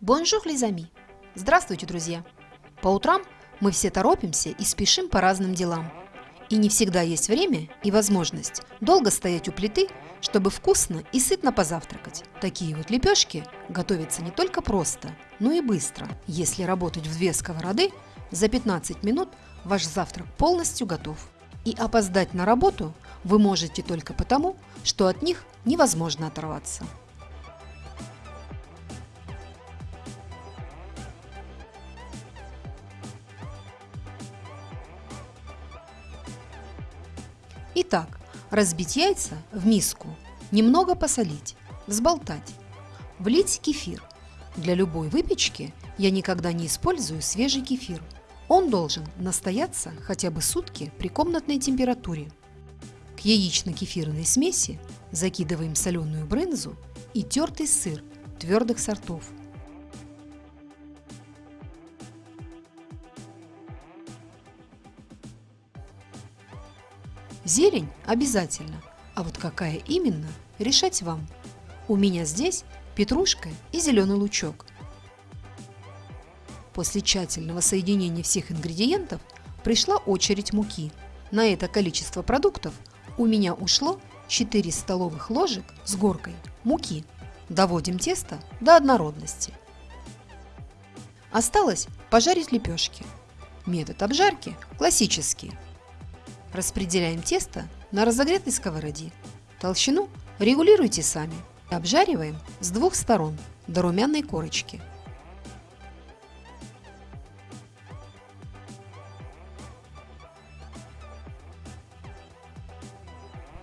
Bonjour, les amis! Здравствуйте, друзья! По утрам мы все торопимся и спешим по разным делам. И не всегда есть время и возможность долго стоять у плиты, чтобы вкусно и сытно позавтракать. Такие вот лепешки готовятся не только просто, но и быстро. Если работать в две сковороды, за 15 минут ваш завтрак полностью готов. И опоздать на работу вы можете только потому, что от них невозможно оторваться. Итак, разбить яйца в миску, немного посолить, взболтать, влить кефир. Для любой выпечки я никогда не использую свежий кефир. Он должен настояться хотя бы сутки при комнатной температуре. К яично-кефирной смеси закидываем соленую брынзу и тертый сыр твердых сортов – Зелень обязательно, а вот какая именно, решать вам. У меня здесь петрушка и зеленый лучок. После тщательного соединения всех ингредиентов пришла очередь муки. На это количество продуктов у меня ушло 4 столовых ложек с горкой муки. Доводим тесто до однородности. Осталось пожарить лепешки. Метод обжарки классический. Распределяем тесто на разогретой сковороде. Толщину регулируйте сами. Обжариваем с двух сторон до румяной корочки.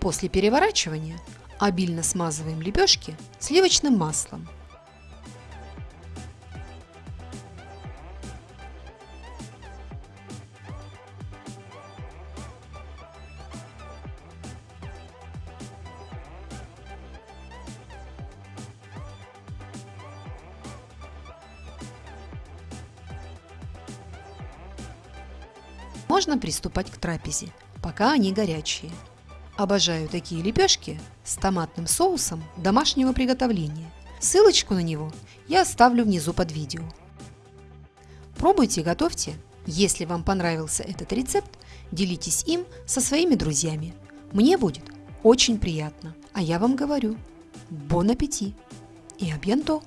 После переворачивания обильно смазываем лепешки сливочным маслом. Можно приступать к трапезе, пока они горячие. Обожаю такие лепешки с томатным соусом домашнего приготовления. Ссылочку на него я оставлю внизу под видео. Пробуйте, готовьте. Если вам понравился этот рецепт, делитесь им со своими друзьями. Мне будет очень приятно. А я вам говорю, бон аппетит и абьянто!